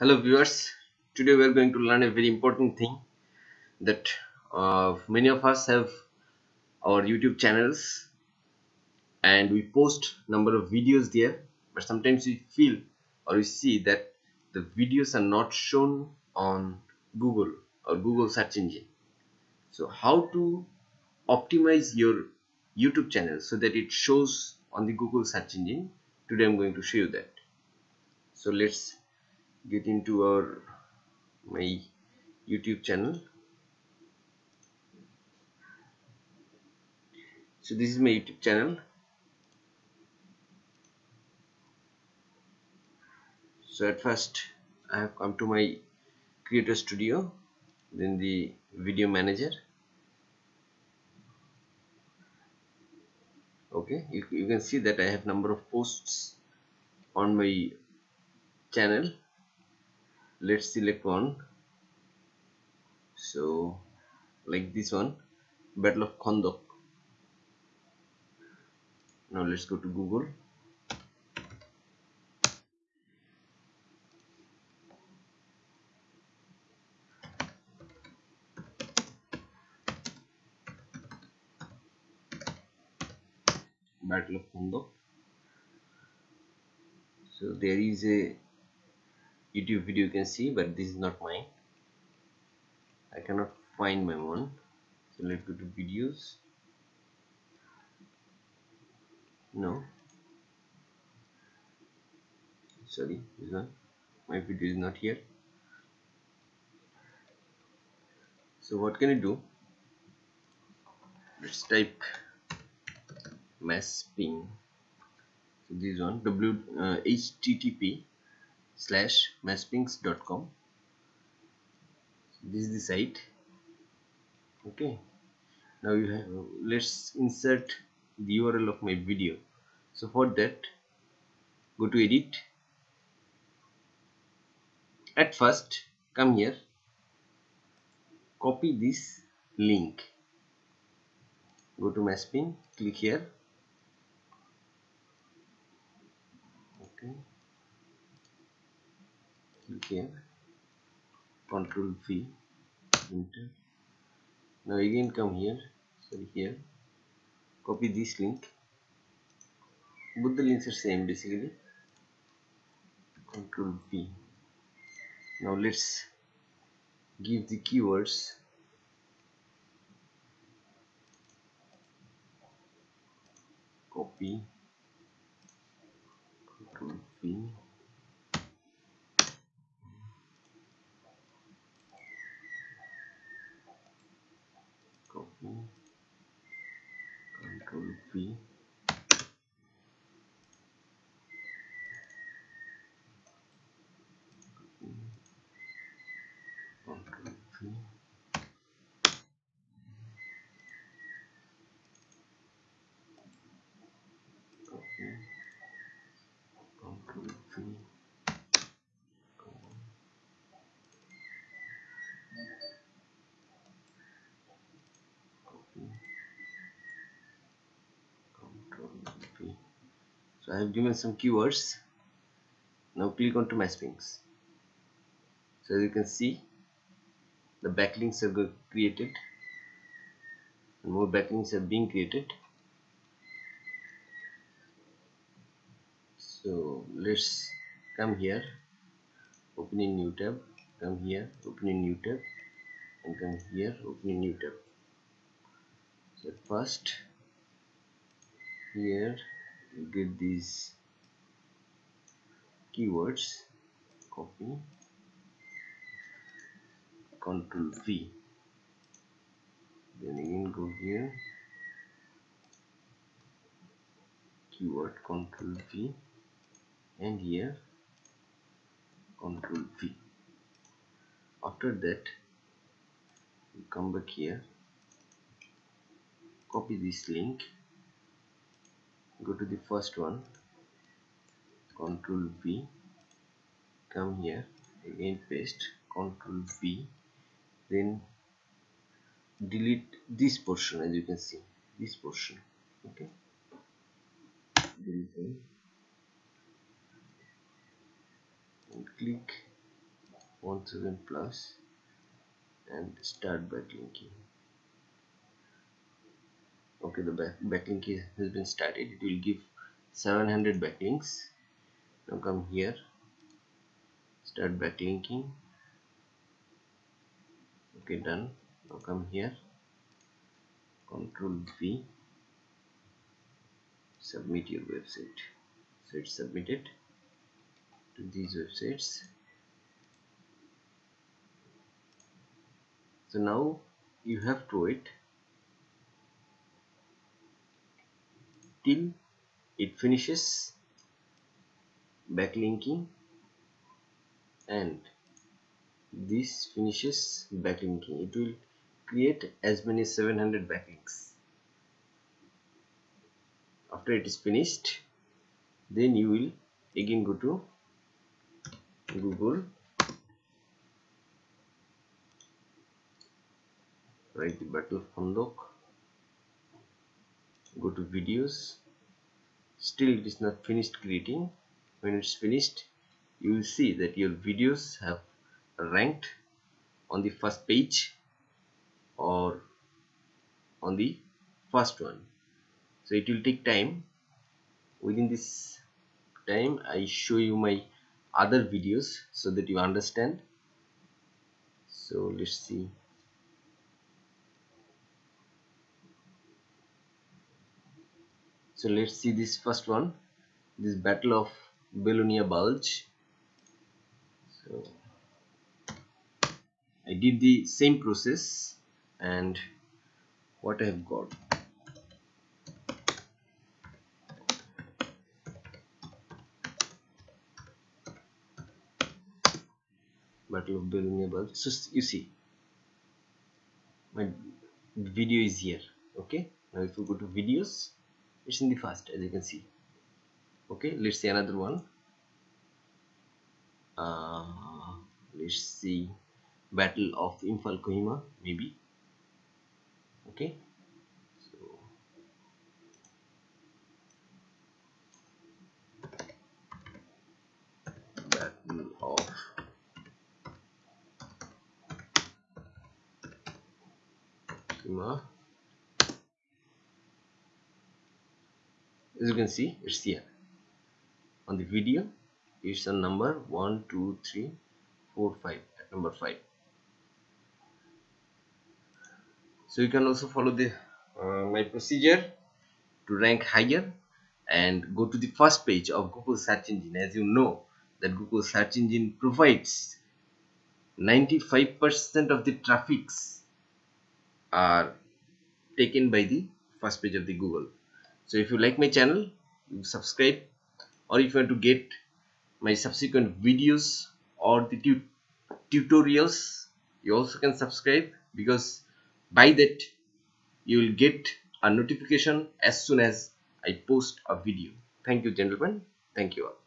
Hello viewers, today we are going to learn a very important thing that uh, many of us have our YouTube channels and we post number of videos there but sometimes we feel or we see that the videos are not shown on Google or Google search engine. So how to optimize your YouTube channel so that it shows on the Google search engine today I'm going to show you that. So let's get into our my YouTube channel. So this is my YouTube channel. So at first I have come to my creator studio then the video manager. Okay you, you can see that I have number of posts on my channel let's select one. So like this one battle of Khandaq now let's go to Google. Battle of Khandaq so there is a YouTube video you can see but this is not mine. I cannot find my one so let's go to videos. No. Sorry this one. My video is not here. So what can I do? Let's type masping so this one w uh, http slash maspings.com this is the site. Okay. Now you have let's insert the url of my video. So for that go to edit. At first come here. Copy this link. Go to masping click here. Okay click here control v. Enter. Now again come here. Sorry here. Copy this link. Both the links are same basically. Control v. Now let's give the keywords. Copy control v copy control v control v copy v so I have given some keywords. Now click on to maspings so as you can see the backlinks are created more backlinks are being created so let's come here open a new tab come here open a new tab and come here open a new tab. So first here you get these keywords copy control V. Then again go here keyword control V and here control V. After that you come back here copy this link go to the first one control V come here again paste control V then delete this portion as you can see this portion okay and click 1000 plus and start backlinking. Okay the back backlink has been started. It will give 700 backlinks. Now come here. Start backlinking. Okay done. Now come here. Control V. Submit your website. So it's submitted these websites. So now you have to wait till it finishes backlinking and this finishes backlinking. It will create as many 700 backlinks. After it is finished then you will again go to google. Write the battle of Khandaq go to videos. Still it is not finished creating when it's finished you will see that your videos have ranked on the first page or on the first one. So it will take time. Within this time I show you my other videos so that you understand. So let's see. So let's see this first one. This battle of Belonia Bulge. So I did the same process and what I have got battle of Bulge so you see my video is here okay? Now if you go to videos it's in the first as you can see okay? Let's see another one. Uh, let's see battle of Imphal Kohima maybe okay? Of Kohima as you can see? It's here. On the video it's a number 1 2 3 4 5 at number 5 so you can also follow the uh, my procedure to rank higher and go to the first page of Google search engine. As you know that Google search engine provides 95% of the traffics are taken by the first page of the Google. So if you like my channel you subscribe or if you want to get my subsequent videos or the tut tutorials you also can subscribe because by that you will get a notification as soon as I post a video. Thank you gentlemen. Thank you all